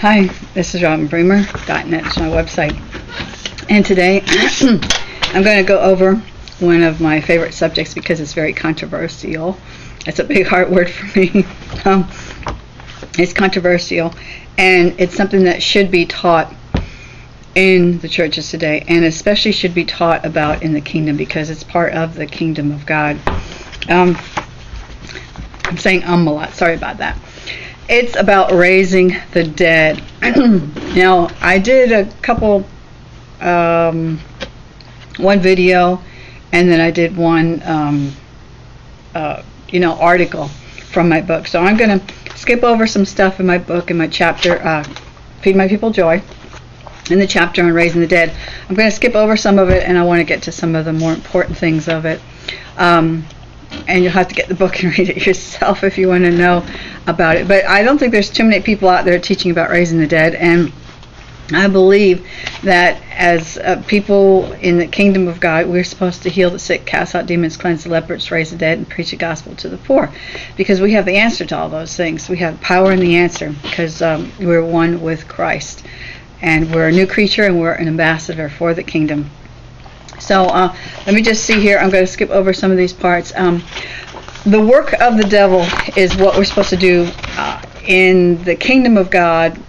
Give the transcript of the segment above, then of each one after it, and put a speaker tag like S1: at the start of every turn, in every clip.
S1: Hi, this is Robin RobinBremer.net. It's my website. And today I'm going to go over one of my favorite subjects because it's very controversial. It's a big hard word for me. um, it's controversial and it's something that should be taught in the churches today and especially should be taught about in the kingdom because it's part of the kingdom of God. Um, I'm saying um a lot. Sorry about that. It's about raising the dead. now, I did a couple, um, one video, and then I did one, um, uh, you know, article from my book. So I'm going to skip over some stuff in my book, in my chapter, uh, Feed My People Joy, in the chapter on raising the dead. I'm going to skip over some of it, and I want to get to some of the more important things of it. Um, and you'll have to get the book and read it yourself if you want to know about it. But I don't think there's too many people out there teaching about raising the dead, and I believe that as uh, people in the kingdom of God, we're supposed to heal the sick, cast out demons, cleanse the lepers, raise the dead, and preach the gospel to the poor, because we have the answer to all those things. We have power in the answer because um, we're one with Christ, and we're a new creature, and we're an ambassador for the kingdom. So uh, let me just see here. I'm going to skip over some of these parts. Um, the work of the devil is what we're supposed to do uh, in the kingdom of God.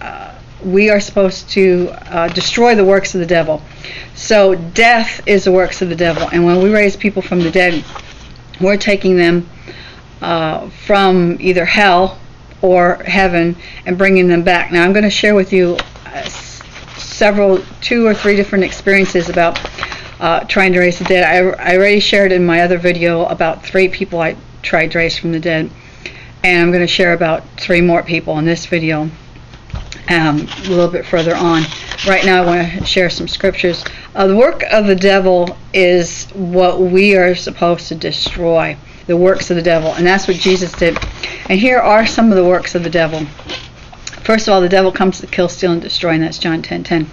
S1: Uh, we are supposed to uh, destroy the works of the devil. So death is the works of the devil, and when we raise people from the dead, we're taking them uh, from either hell or heaven and bringing them back. Now I'm going to share with you uh, several, two or three different experiences about uh, trying to raise the dead. I, I already shared in my other video about three people I tried to raise from the dead. And I'm going to share about three more people in this video um, a little bit further on. Right now I want to share some scriptures. Uh, the work of the devil is what we are supposed to destroy. The works of the devil. And that's what Jesus did. And here are some of the works of the devil. First of all, the devil comes to kill, steal, and destroy, and that's John 10 10.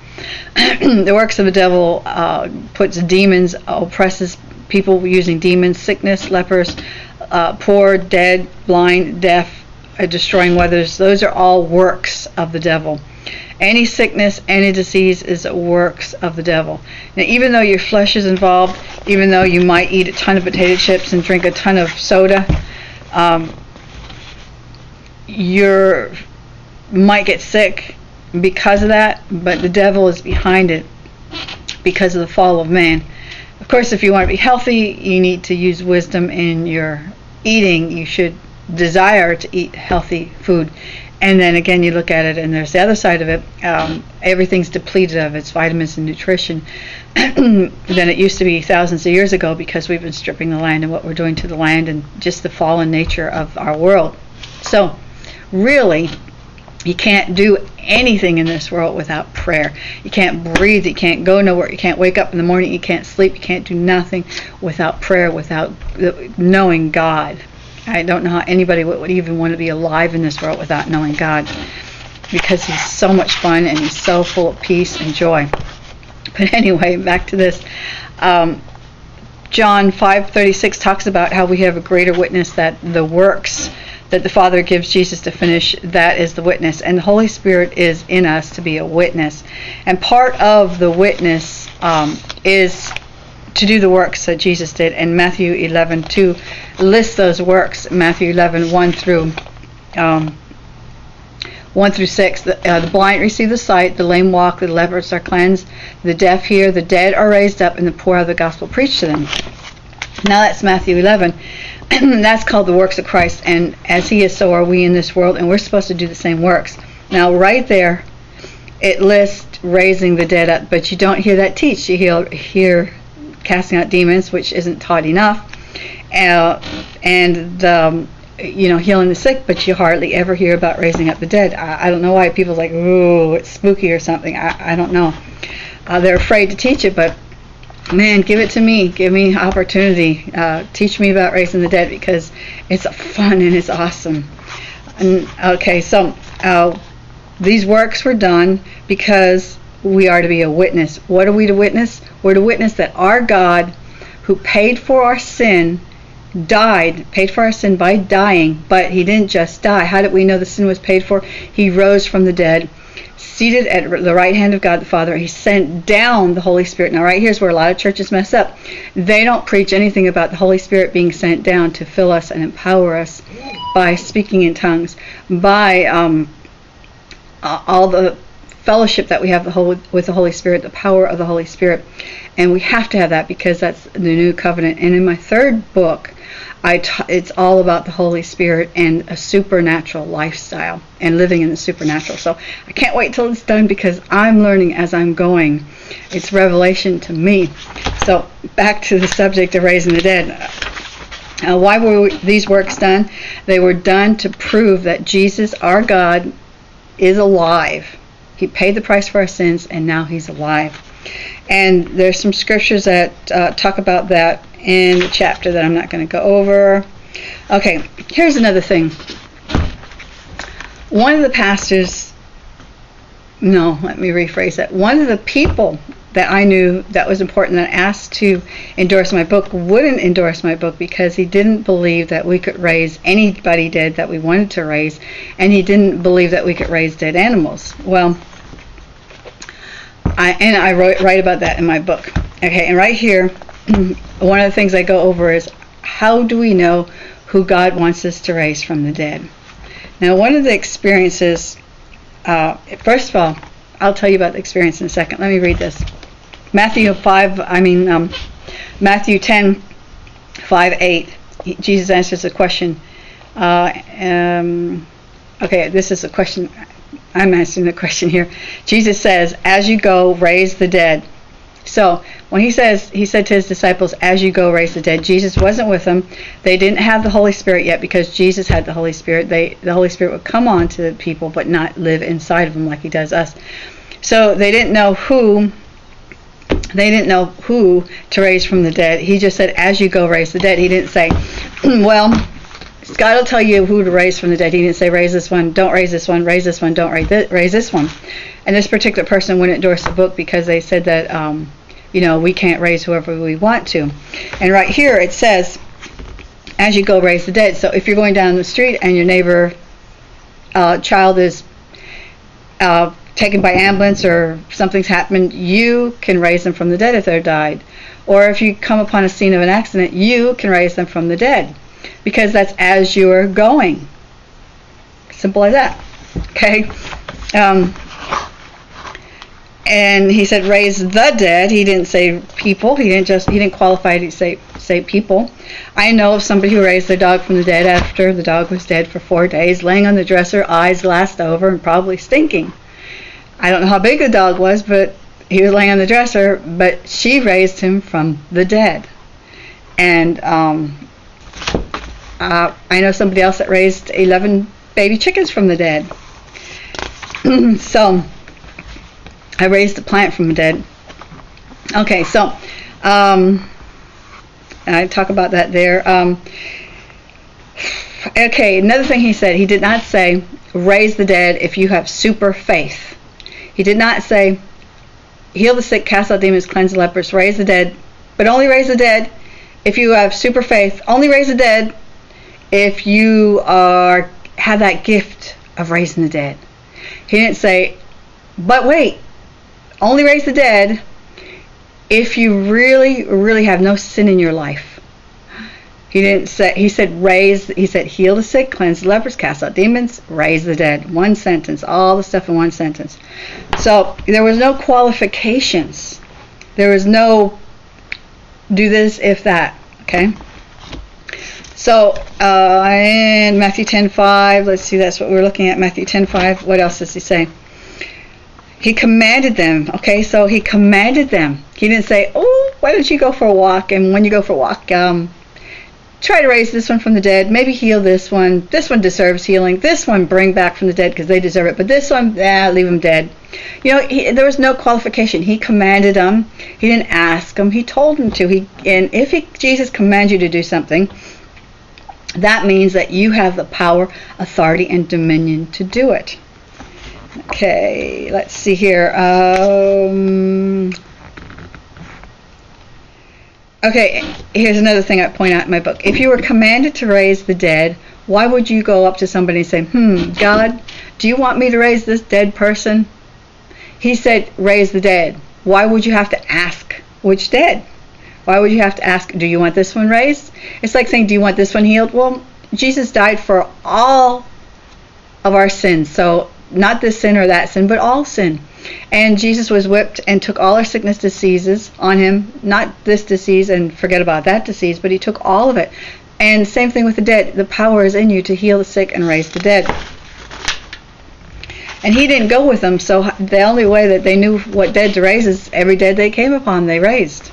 S1: the works of the devil uh, puts demons, oppresses people using demons, sickness, lepers, uh, poor, dead, blind, deaf, uh, destroying weathers. Those are all works of the devil. Any sickness, any disease is works of the devil. Now, even though your flesh is involved, even though you might eat a ton of potato chips and drink a ton of soda, um, your might get sick because of that, but the devil is behind it because of the fall of man. Of course, if you want to be healthy, you need to use wisdom in your eating. You should desire to eat healthy food. And then again, you look at it, and there's the other side of it. Um, everything's depleted of its vitamins and nutrition than it used to be thousands of years ago because we've been stripping the land and what we're doing to the land and just the fallen nature of our world. So, really, you can't do anything in this world without prayer. You can't breathe. You can't go nowhere. You can't wake up in the morning. You can't sleep. You can't do nothing without prayer, without knowing God. I don't know how anybody would, even want to be alive in this world without knowing God because He's so much fun and He's so full of peace and joy. But anyway, back to this. Um, John 5:36 talks about how we have a greater witness that the works that the Father gives Jesus to finish, that is the witness. And the Holy Spirit is in us to be a witness. And part of the witness um, is to do the works that Jesus did. And Matthew 11, 2 lists those works. Matthew 11, 1 through um, 1 through 6. The, uh, the blind receive the sight, the lame walk, the lepers are cleansed, the deaf hear, the dead are raised up, and the poor have the gospel preached to them. Now that's Matthew 11. that's called the works of Christ. And as He is, so are we in this world, and we're supposed to do the same works. Now, right there, it lists raising the dead up, but you don't hear that teach. You hear, hear casting out demons, which isn't taught enough, uh, and um, you know healing the sick, but you hardly ever hear about raising up the dead. I, I don't know why people's like, ooh, it's spooky or something. I, I don't know. Uh, they're afraid to teach it, but man, give it to me. Give me opportunity. Uh, teach me about raising the dead because it's fun and it's awesome. And, okay, so uh, these works were done because we are to be a witness. What are we to witness? We're to witness that our God, who paid for our sin, died, paid for our sin by dying, but he didn't just die. How did we know the sin was paid for? He rose from the dead, seated at the right hand of God the Father. He sent down the Holy Spirit. Now, right here's where a lot of churches mess up. They don't preach anything about the Holy Spirit being sent down to fill us and empower us by speaking in tongues, by um, all the fellowship that we have with the Holy Spirit, the power of the Holy Spirit. And we have to have that because that's the new covenant. And in my third book, it's all about the Holy Spirit and a supernatural lifestyle and living in the supernatural. So I can't wait till it's done because I'm learning as I'm going. It's revelation to me. So back to the subject of raising the dead. Why were these works done? They were done to prove that Jesus, our God, is alive. He paid the price for our sins, and now He's alive. And there's some scriptures that uh, talk about that in the chapter that I'm not going to go over. Okay, here's another thing. One of the pastors, no, let me rephrase that. One of the people that I knew that was important that asked to endorse my book wouldn't endorse my book because he didn't believe that we could raise anybody dead that we wanted to raise, and he didn't believe that we could raise dead animals. Well, I, and I wrote, write about that in my book. Okay, and right here, one of the things I go over is how do we know who God wants us to raise from the dead? Now, one of the experiences, uh, first of all, I'll tell you about the experience in a second. Let me read this. Matthew 5, I mean, um, Matthew 10, 5, 8. Jesus answers a question. Uh, um, okay, this is a question. I'm answering the question here. Jesus says, As you go, raise the dead. So when he says, he said to his disciples, As you go, raise the dead, Jesus wasn't with them. They didn't have the Holy Spirit yet because Jesus had the Holy Spirit. They, the Holy Spirit would come on to the people but not live inside of them like he does us. So they didn't know who they didn't know who to raise from the dead. He just said, as you go, raise the dead. He didn't say, well, God will tell you who to raise from the dead. He didn't say, raise this one, don't raise this one, raise this one, don't raise this, raise this one. And this particular person wouldn't endorse the book because they said that, um, you know, we can't raise whoever we want to. And right here it says, as you go, raise the dead. So if you're going down the street and your neighbor uh, child is uh, taken by ambulance or something's happened, you can raise them from the dead if they're died. Or if you come upon a scene of an accident, you can raise them from the dead because that's as you're going. Simple as that. Okay. Um, and he said raise the dead. He didn't say people. He didn't just he didn't qualify to say say people. I know of somebody who raised their dog from the dead after the dog was dead for four days, laying on the dresser, eyes glassed over, and probably stinking. I don't know how big the dog was, but he was laying on the dresser, but she raised him from the dead. And um, uh, I know somebody else that raised 11 baby chickens from the dead. so I raised a plant from the dead. Okay, so um, I talk about that there. Um, okay, another thing he said, he did not say raise the dead if you have super faith. He did not say, heal the sick, cast out demons, cleanse the lepers, raise the dead, but only raise the dead if you have super faith. Only raise the dead if you are have that gift of raising the dead. He didn't say, but wait, only raise the dead if you really, really have no sin in your life. He didn't say, he said, raise, he said, heal the sick, cleanse the lepers, cast out demons, raise the dead. One sentence, all the stuff in one sentence. So there was no qualifications. There was no do this if that, okay? So uh, in Matthew 10:5, let's see, that's what we're looking at. Matthew 10:5. What else does he say? He commanded them. Okay, so he commanded them. He didn't say, "Oh, why don't you go for a walk?" And when you go for a walk, um, try to raise this one from the dead, maybe heal this one. This one deserves healing. This one bring back from the dead because they deserve it. But this one, ah, leave them dead. You know, he, there was no qualification. He commanded them. He didn't ask them. He told them to. He and if he, Jesus commands you to do something, that means that you have the power, authority, and dominion to do it. Okay, let's see here. Um, Okay, here's another thing I point out in my book. If you were commanded to raise the dead, why would you go up to somebody and say, Hmm, God, do you want me to raise this dead person? He said, Raise the dead. Why would you have to ask which dead? Why would you have to ask, Do you want this one raised? It's like saying, Do you want this one healed? Well, Jesus died for all of our sins. So, not this sin or that sin, but all sin. And Jesus was whipped and took all our sickness diseases on him, not this disease and forget about that disease, but he took all of it. And same thing with the dead. The power is in you to heal the sick and raise the dead. And he didn't go with them, so the only way that they knew what dead to raise is every dead they came upon, they raised.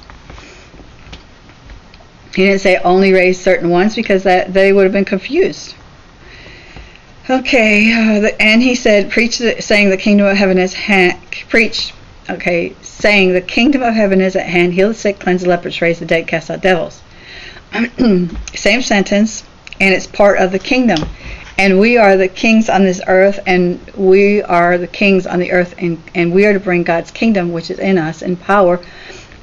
S1: He didn't say only raise certain ones because that they would have been confused. Okay, uh, and he said, preach, the, saying the kingdom of heaven is hand, preach. Okay, saying the kingdom of heaven is at hand. Heal the sick, cleanse the lepers, raise the dead, cast out devils. Same sentence, and it's part of the kingdom. And we are the kings on this earth, and we are the kings on the earth, and, and we are to bring God's kingdom, which is in us, in power,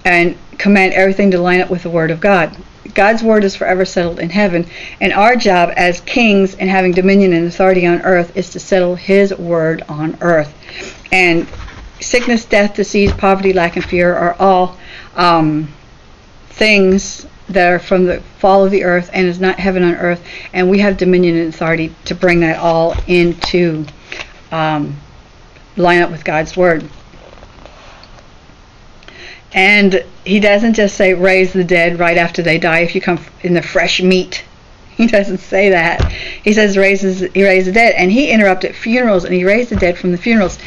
S1: and command everything to line up with the Word of God. God's word is forever settled in heaven, and our job as kings and having dominion and authority on earth is to settle His word on earth. And sickness, death, disease, poverty, lack, and fear are all um, things that are from the fall of the earth and is not heaven on earth, and we have dominion and authority to bring that all into um, line up with God's word. And he doesn't just say raise the dead right after they die if you come in the fresh meat. He doesn't say that. He says raises he raised the dead and he interrupted funerals and he raised the dead from the funerals.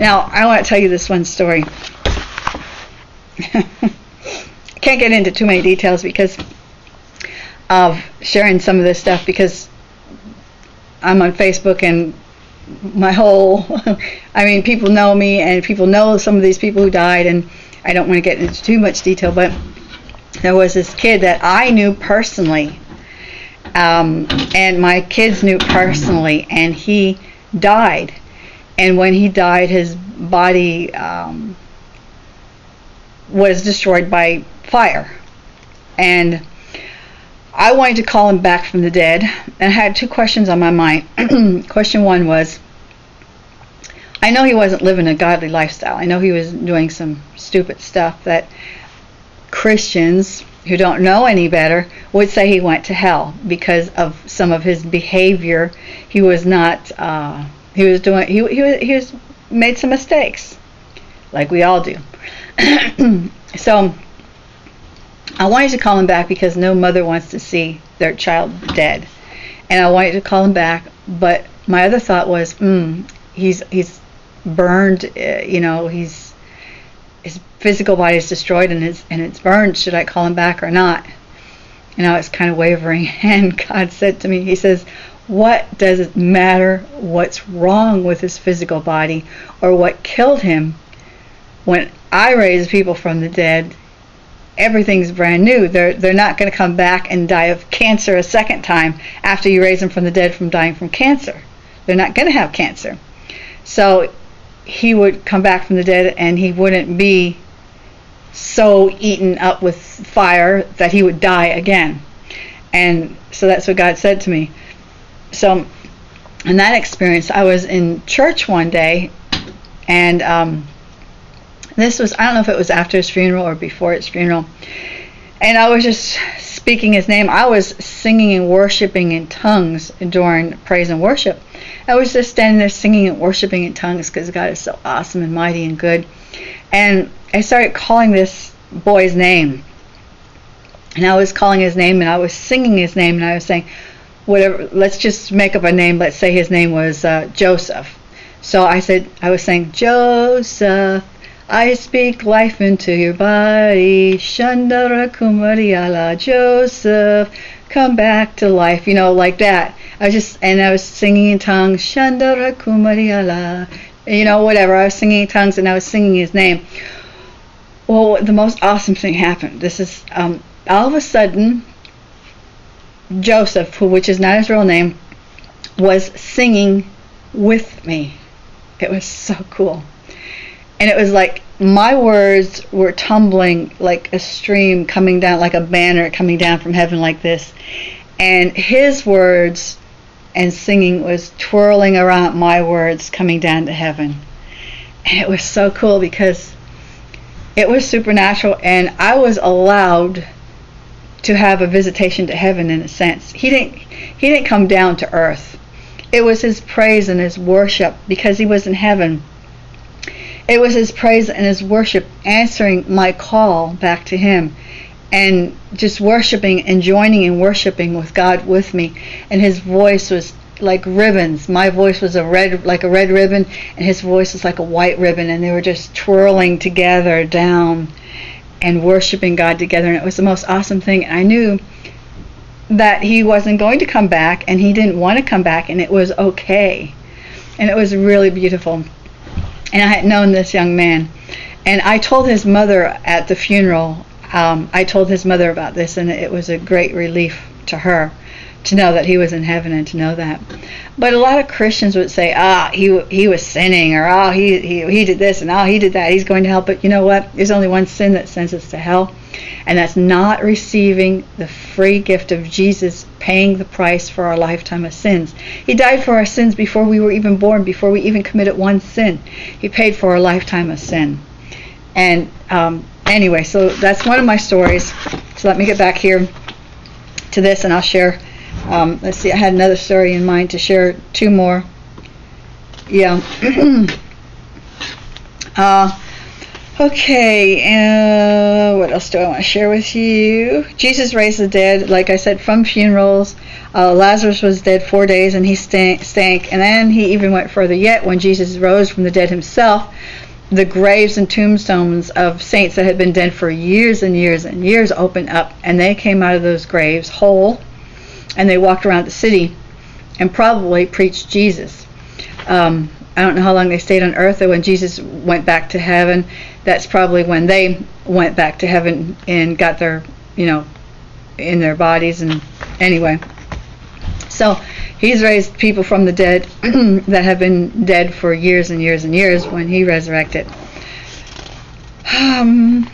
S1: Now, I want to tell you this one story. Can't get into too many details because of sharing some of this stuff because I'm on Facebook and my whole I mean people know me and people know some of these people who died and I don't want to get into too much detail, but there was this kid that I knew personally, um, and my kids knew personally, and he died. And when he died, his body um, was destroyed by fire. And I wanted to call him back from the dead, and I had two questions on my mind. Question one was, I know he wasn't living a godly lifestyle. I know he was doing some stupid stuff that Christians who don't know any better would say he went to hell because of some of his behavior. He was not. Uh, he was doing. He he was, he was made some mistakes, like we all do. so I wanted to call him back because no mother wants to see their child dead, and I wanted to call him back. But my other thought was, mm, he's he's burned. Uh, you know, he's his physical body is destroyed and it's and it's burned. Should I call him back or not? And I was kind of wavering. And God said to me, He says, "What does it matter? What's wrong with his physical body, or what killed him? When I raise people from the dead." Everything's brand new. They're they're not going to come back and die of cancer a second time after you raise them from the dead from dying from cancer. They're not going to have cancer. So he would come back from the dead and he wouldn't be so eaten up with fire that he would die again. And so that's what God said to me. So, in that experience, I was in church one day, and um, this was, I don't know if it was after his funeral or before his funeral, and I was just speaking his name. I was singing and worshiping in tongues during praise and worship. I was just standing there singing and worshiping in tongues because God is so awesome and mighty and good. And I started calling this boy's name. And I was calling his name and I was singing his name and I was saying, whatever, let's just make up a name. Let's say his name was uh, Joseph. So I said, I was saying, Joseph, I speak life into your body. Shandara Kumariala, Joseph, come back to life. You know, like that. I was just, and I was singing in tongues, Shandara Kumariala, you know, whatever. I was singing in tongues and I was singing his name. Well, the most awesome thing happened. This is, um, all of a sudden, Joseph, who, which is not his real name, was singing with me. It was so cool. And it was like my words were tumbling like a stream coming down, like a banner coming down from heaven, like this. And his words and singing was twirling around my words coming down to heaven. And it was so cool because it was supernatural and I was allowed to have a visitation to heaven in a sense. He didn't he didn't come down to earth. It was his praise and his worship because he was in heaven. It was his praise and his worship answering my call back to him and just worshiping and joining and worshiping with God with me. And his voice was like ribbons. My voice was a red, like a red ribbon, and his voice was like a white ribbon, and they were just twirling together down and worshiping God together. And it was the most awesome thing. And I knew that he wasn't going to come back, and he didn't want to come back, and it was okay. And it was really beautiful. And I had known this young man. And I told his mother at the funeral, um, I told his mother about this, and it was a great relief to her to know that he was in heaven and to know that. But a lot of Christians would say, "Ah, he he was sinning," or "Ah, he he he did this," and "Ah, he did that. He's going to hell." But you know what? There's only one sin that sends us to hell, and that's not receiving the free gift of Jesus paying the price for our lifetime of sins. He died for our sins before we were even born, before we even committed one sin. He paid for our lifetime of sin. And um, anyway, so that's one of my stories. So let me get back here to this, and I'll share um, let's see, I had another story in mind to share, two more. Yeah. uh, okay, uh, what else do I want to share with you? Jesus raised the dead, like I said, from funerals. Uh, Lazarus was dead four days and he stank, stank. And then he even went further yet when Jesus rose from the dead himself. The graves and tombstones of saints that had been dead for years and years and years opened up, and they came out of those graves whole and they walked around the city and probably preached Jesus. Um, I don't know how long they stayed on earth, or when Jesus went back to heaven, that's probably when they went back to heaven and got their, you know, in their bodies. And anyway, so he's raised people from the dead that have been dead for years and years and years when he resurrected. Um,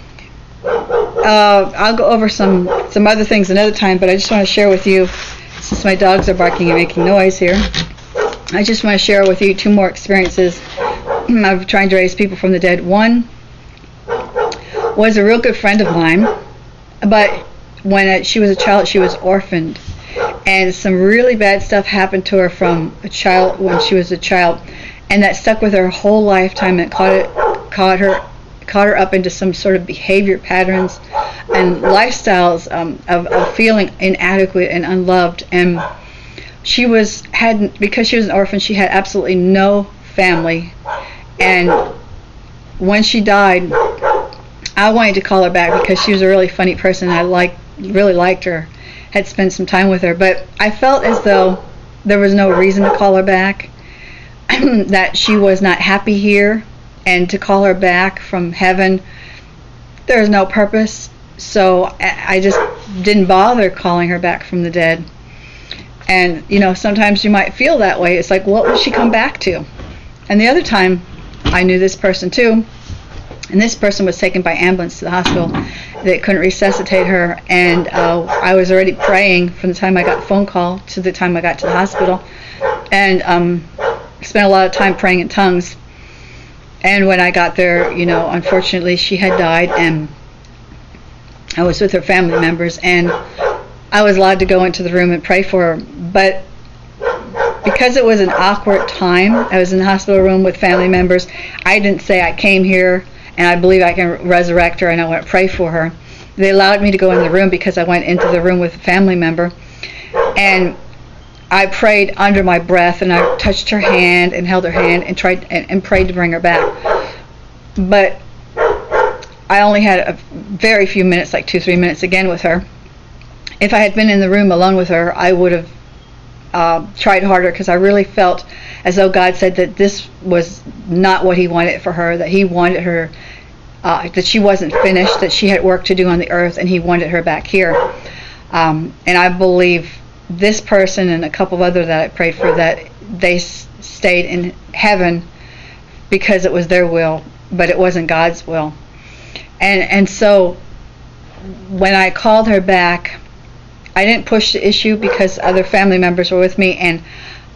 S1: uh, I'll go over some some other things another time, but I just want to share with you, since my dogs are barking and making noise here, I just want to share with you two more experiences of trying to raise people from the dead. One was a real good friend of mine, but when she was a child, she was orphaned, and some really bad stuff happened to her from a child when she was a child, and that stuck with her whole lifetime and caught it caught her caught her up into some sort of behavior patterns and lifestyles um, of, of feeling inadequate and unloved. And she was had because she was an orphan, she had absolutely no family. And when she died, I wanted to call her back because she was a really funny person. I like really liked her, had spent some time with her, but I felt as though there was no reason to call her back. that she was not happy here and to call her back from heaven, there's no purpose. So I just didn't bother calling her back from the dead. And, you know, sometimes you might feel that way. It's like, what will she come back to? And the other time, I knew this person too. And this person was taken by ambulance to the hospital. They couldn't resuscitate her. And uh, I was already praying from the time I got the phone call to the time I got to the hospital. And um, spent a lot of time praying in tongues and when I got there, you know, unfortunately she had died and I was with her family members and I was allowed to go into the room and pray for her. But because it was an awkward time, I was in the hospital room with family members. I didn't say I came here and I believe I can resurrect her and I want to pray for her. They allowed me to go in the room because I went into the room with a family member. And I prayed under my breath and I touched her hand and held her hand and tried and, and prayed to bring her back. But I only had a very few minutes, like two, three minutes again with her. If I had been in the room alone with her, I would have uh, tried harder because I really felt as though God said that this was not what He wanted for her, that He wanted her, uh, that she wasn't finished, that she had work to do on the earth, and He wanted her back here. Um, and I believe this person and a couple other that I prayed for that they stayed in heaven because it was their will but it wasn't God's will. And and so when I called her back, I didn't push the issue because other family members were with me, and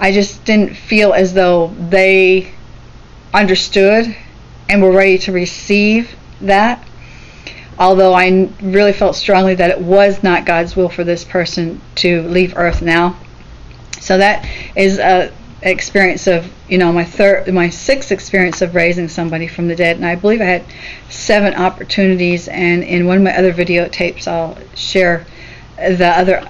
S1: I just didn't feel as though they understood and were ready to receive that. Although I really felt strongly that it was not God's will for this person to leave Earth now. So that is a experience of you know my third my sixth experience of raising somebody from the dead. And i believe i had seven opportunities. And in one of my other videotapes i'll share the other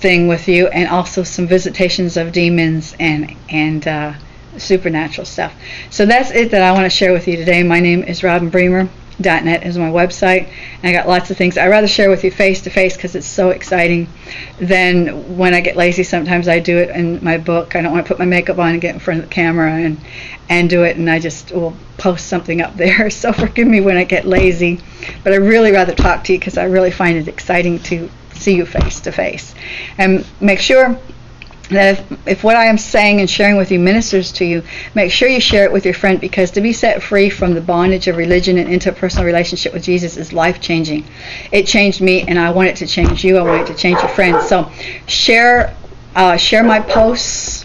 S1: thing with you and also some visitations of demons and and uh, supernatural stuff. So that's it that i want to share with you today. My name is robin bremer net is my website and i got lots of things. I rather share with you face to face because it's so exciting Then when i get lazy. Sometimes i do it in my book. I don't want to put my makeup on and get in front of the camera and and do it and i just will post something up there. So forgive me when i get lazy but i really rather talk to you because i really find it exciting to see you face to face. And make sure that if, if what I am saying and sharing with you ministers to you, make sure you share it with your friend because to be set free from the bondage of religion and into a personal relationship with Jesus is life changing. It changed me, and I want it to change you. I want it to change your friends. So share. Uh, share my posts,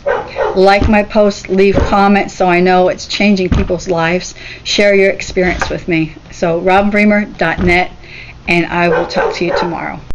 S1: like my posts, leave comments so I know it's changing people's lives. Share your experience with me. So, robinbremer.net, and I will talk to you tomorrow.